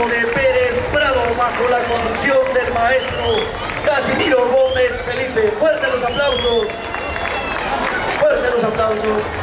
de Pérez Prado bajo la conducción del maestro Casimiro Gómez Felipe. Fuerte los aplausos. Fuerte los aplausos.